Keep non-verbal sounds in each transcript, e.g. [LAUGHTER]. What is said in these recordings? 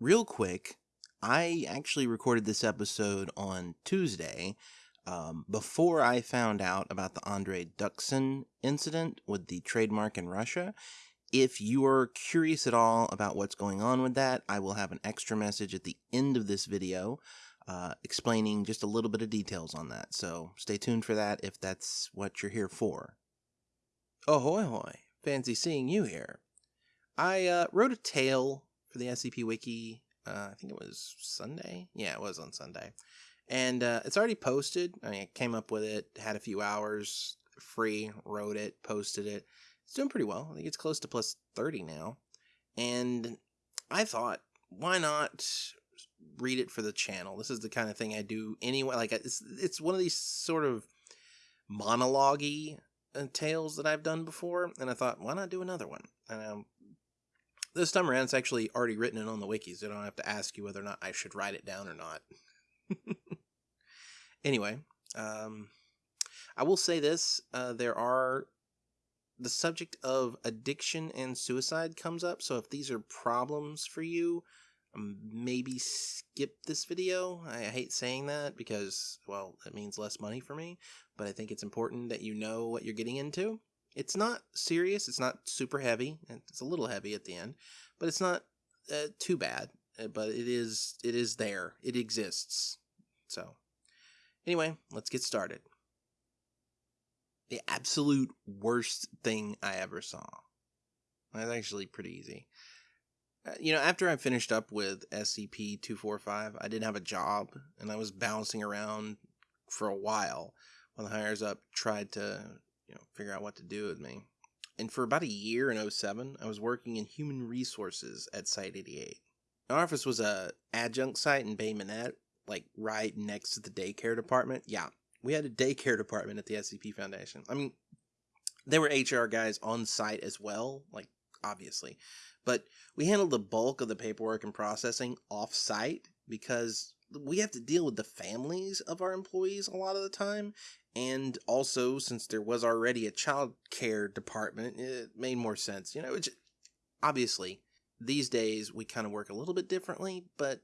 real quick, I actually recorded this episode on Tuesday um, before I found out about the Andrey Duksin incident with the trademark in Russia. If you are curious at all about what's going on with that, I will have an extra message at the end of this video uh, explaining just a little bit of details on that. So stay tuned for that if that's what you're here for. Ahoy hoy, fancy seeing you here. I uh, wrote a tale for the SCP Wiki, uh, I think it was Sunday. Yeah, it was on Sunday. And uh, it's already posted. I mean, I came up with it, had a few hours free, wrote it, posted it. It's doing pretty well. I think it's close to plus 30 now. And I thought, why not read it for the channel? This is the kind of thing I do anyway. Like, it's, it's one of these sort of monologue uh, tales that I've done before. And I thought, why not do another one? And um, this time around, it's actually already written in on the wikis. I don't have to ask you whether or not I should write it down or not. [LAUGHS] anyway, um, I will say this: uh, there are the subject of addiction and suicide comes up. So if these are problems for you, um, maybe skip this video. I, I hate saying that because, well, it means less money for me. But I think it's important that you know what you're getting into. It's not serious. It's not super heavy. And it's a little heavy at the end, but it's not uh, too bad. Uh, but it is it is there. It exists. So, anyway, let's get started. The absolute worst thing I ever saw. That's actually pretty easy. Uh, you know, after I finished up with SCP 245, I didn't have a job and I was bouncing around for a while while the hires up tried to you know, figure out what to do with me. And for about a year in 07, I was working in human resources at Site 88. Our office was a adjunct site in Bay Minette, like right next to the daycare department. Yeah, we had a daycare department at the SCP Foundation. I mean, there were HR guys on site as well, like obviously, but we handled the bulk of the paperwork and processing off site because we have to deal with the families of our employees a lot of the time and also since there was already a child care department it made more sense you know which obviously these days we kind of work a little bit differently but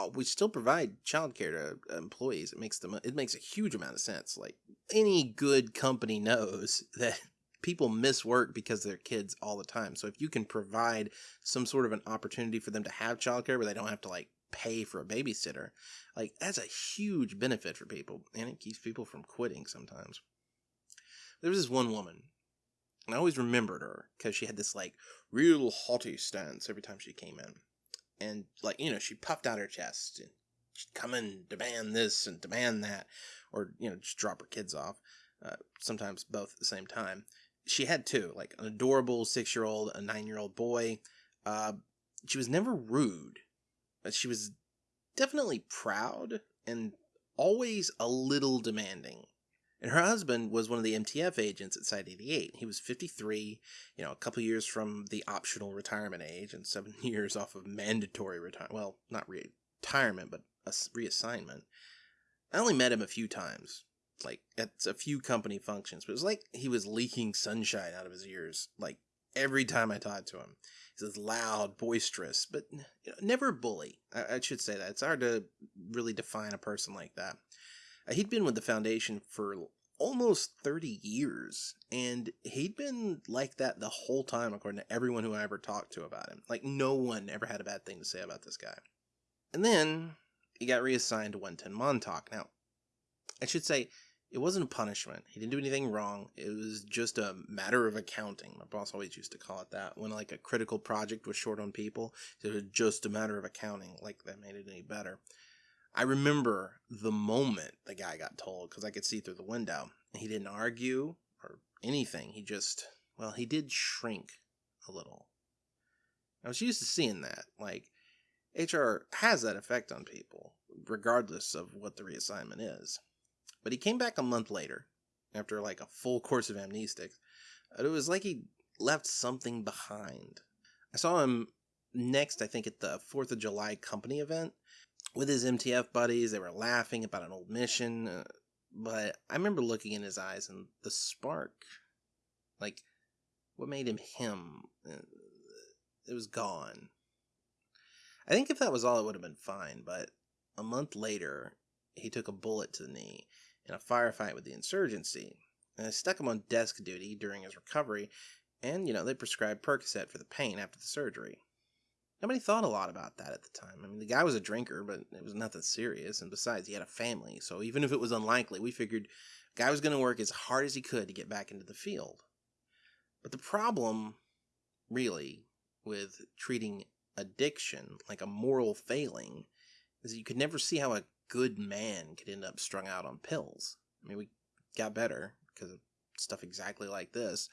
uh, we still provide child care to employees. It makes them it makes a huge amount of sense. Like any good company knows [LAUGHS] that people miss work because their kids all the time. So if you can provide some sort of an opportunity for them to have childcare where they don't have to like pay for a babysitter. Like that's a huge benefit for people, and it keeps people from quitting sometimes. There was this one woman, and I always remembered her because she had this like real haughty stance every time she came in, and like you know she puffed out her chest and she'd come and demand this and demand that, or you know just drop her kids off. Uh, sometimes both at the same time. She had two, like an adorable six year old, a nine year old boy. Uh, she was never rude she was definitely proud and always a little demanding. And her husband was one of the MTF agents at Site 88. He was 53, you know, a couple years from the optional retirement age and seven [LAUGHS] years off of mandatory retirement. Well, not re- retirement, but a reassignment. I only met him a few times, like at a few company functions, but it was like he was leaking sunshine out of his ears, like every time I talked to him. He's loud, boisterous, but you know, never a bully. I, I, should say that. It's hard to really define a person like that. Uh, he'd been with the Foundation for almost 30 years, and he'd been like that the whole time, according to everyone who I ever talked to about him. Like, no one ever had a bad thing to say about this guy. And then he got reassigned to 110 Montauk. Now, I should say, it wasn't a punishment. He didn't do anything wrong. It was just a matter of accounting. My boss always used to call it that. When like a critical project was short on people, it was just a matter of accounting. Like that made it any better. I remember the moment the guy got told because I could see through the window. He didn't argue or anything. He just, well, he did shrink a little. I was used to seeing that. Like, HR has that effect on people, regardless of what the reassignment is. But he came back a month later, after like a full course of amnestics. It was like he left something behind. I saw him next, I think, at the 4th of July company event with his MTF buddies. They were laughing about an old mission. Uh, but I remember looking in his eyes and the spark, like, what made him him, uh, it was gone. I think if that was all, it would have been fine. But a month later, he took a bullet to the knee in a firefight with the insurgency. And they stuck him on desk duty during his recovery, and, you know, they prescribed Percocet for the pain after the surgery. Nobody thought a lot about that at the time. I mean, the guy was a drinker, but it was nothing serious. And besides, he had a family. So even if it was unlikely, we figured the guy was going to work as hard as he could to get back into the field. But the problem, really, with treating addiction like a moral failing is you could never see how a good man could end up strung out on pills. I mean, we got better because of stuff exactly like this.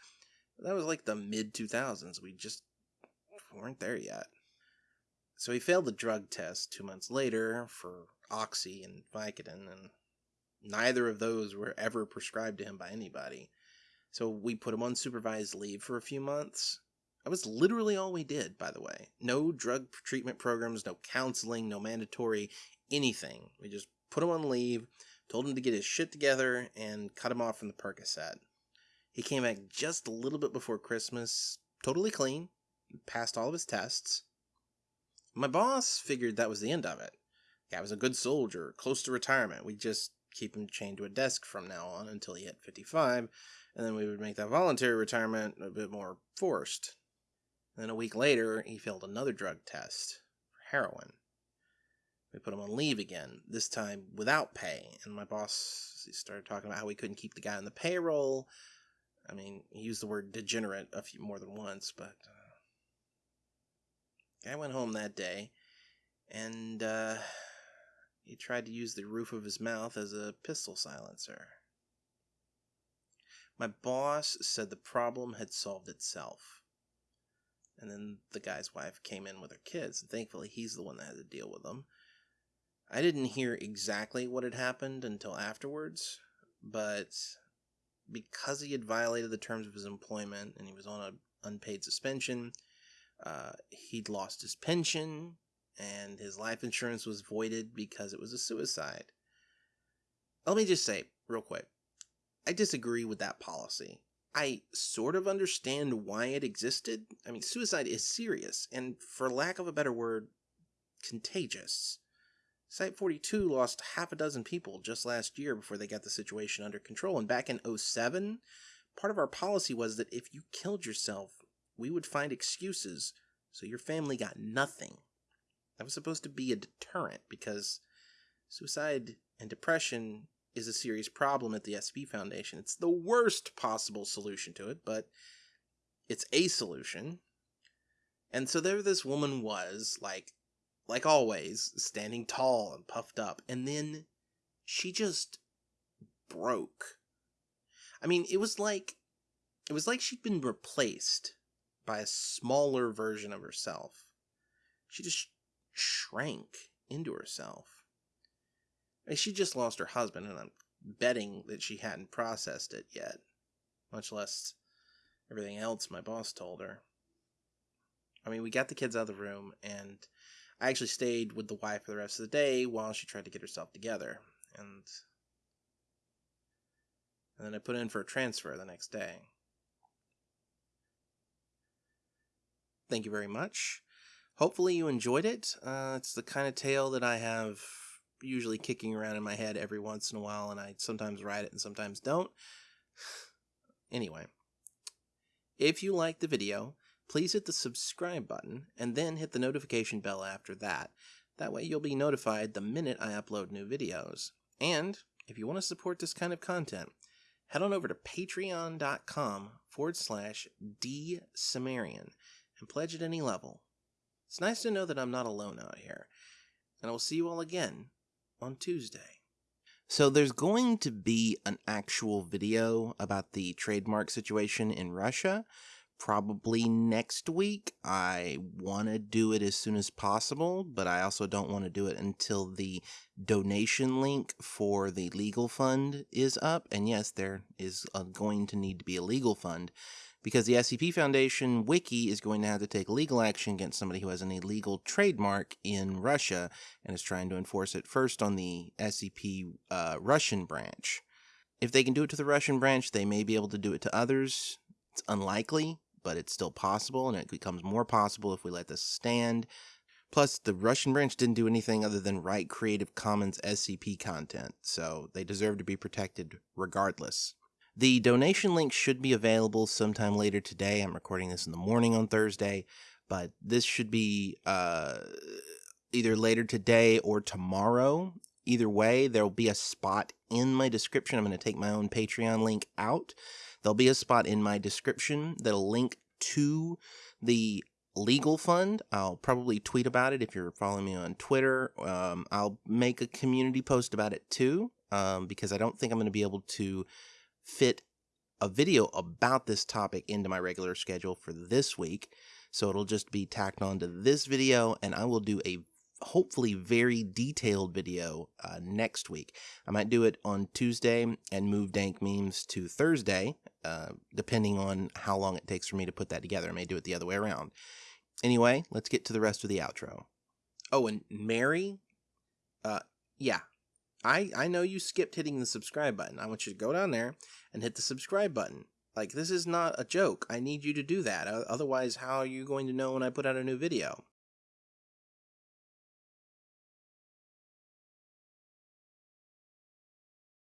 That was like the mid 2000s. We just weren't there yet. So he failed the drug test two months later for Oxy and Vicodin, and neither of those were ever prescribed to him by anybody. So we put him on supervised leave for a few months. That was literally all we did, by the way. No drug treatment programs, no counseling, no mandatory anything. We just put him on leave, told him to get his shit together, and cut him off from the Percocet. He came back just a little bit before Christmas, totally clean, passed all of his tests. My boss figured that was the end of it. Guy was a good soldier, close to retirement. We'd just keep him chained to a desk from now on until he hit 55, and then we would make that voluntary retirement a bit more forced. then a week later, he failed another drug test for heroin. We put him on leave again, this time without pay, and my boss started talking about how we couldn't keep the guy on the payroll. I mean, he used the word degenerate a few more than once, but uh, I went home that day, and uh, he tried to use the roof of his mouth as a pistol silencer. My boss said the problem had solved itself. And then the guy's wife came in with her kids, and thankfully he's the one that had to deal with them. I didn't hear exactly what had happened until afterwards, but because he had violated the terms of his employment and he was on an unpaid suspension, uh, he'd lost his pension, and his life insurance was voided because it was a suicide. Let me just say, real quick, I disagree with that policy. I sort of understand why it existed. I mean, suicide is serious, and for lack of a better word, contagious. Site 42 lost half a dozen people just last year before they got the situation under control. And back in 07, part of our policy was that if you killed yourself, we would find excuses so your family got nothing. That was supposed to be a deterrent because suicide and depression is a serious problem at the SCP Foundation. It's the worst possible solution to it, but it's a solution. And so there this woman was, like like always, standing tall and puffed up, and then she just broke. I mean, it was like it was like she'd been replaced by a smaller version of herself. She just shrank into herself. I mean, she just lost her husband, and I'm betting that she hadn't processed it yet, much less everything else my boss told her. I mean, we got the kids out of the room, and I actually stayed with the wife for the rest of the day while she tried to get herself together, and and then I put in for a transfer the next day. Thank you very much. Hopefully you enjoyed it. Uh, it's the kind of tale that I have usually kicking around in my head every once in a while, and I sometimes write it and sometimes don't. [SIGHS] anyway, if you liked the video, please hit the subscribe button and then hit the notification bell after that. That way you'll be notified the minute I upload new videos. And if you want to support this kind of content, head on over to patreon.com forward slash dsumerian and pledge at any level. It's nice to know that I'm not alone out here, and I will see you all again on Tuesday. So there's going to be an actual video about the trademark situation in Russia probably next week. I want to do it as soon as possible, but I also don't want to do it until the donation link for the legal fund is up. And yes, there is a, going to need to be a legal fund because the SCP Foundation wiki is going to have to take legal action against somebody who has an illegal trademark in Russia and is trying to enforce it first on the SCP uh, Russian branch. If they can do it to the Russian branch, they may be able to do it to others. It's unlikely, but it's still possible, and it becomes more possible if we let this stand. Plus, the Russian branch didn't do anything other than write Creative Commons SCP content, so they deserve to be protected regardless. The donation link should be available sometime later today. I'm recording this in the morning on Thursday, but this should be uh, either later today or tomorrow. Either way, there will be a spot in my description. I'm going to take my own Patreon link out. There'll be a spot in my description that'll link to the legal fund. I'll probably tweet about it if you're following me on Twitter. Um, I'll make a community post about it too, um, because I don't think I'm going to be able to fit a video about this topic into my regular schedule for this week. So it'll just be tacked on to this video, and I will do a hopefully very detailed video uh, next week. I might do it on Tuesday and move Dank Memes to Thursday, uh, depending on how long it takes for me to put that together. I may do it the other way around. Anyway, let's get to the rest of the outro. Oh, and Mary, uh, yeah, I I know you skipped hitting the subscribe button. I want you to go down there and hit the subscribe button. Like this is not a joke. I need you to do that. Otherwise, how are you going to know when I put out a new video?